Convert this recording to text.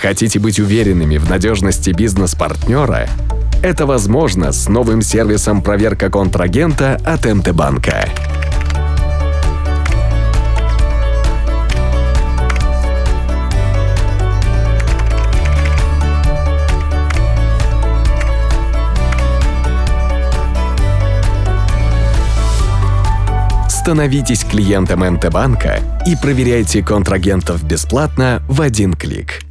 Хотите быть уверенными в надежности бизнес-партнера? Это возможно с новым сервисом проверка контрагента от МТ-банка. Становитесь клиентом МТ-банка и проверяйте контрагентов бесплатно в один клик.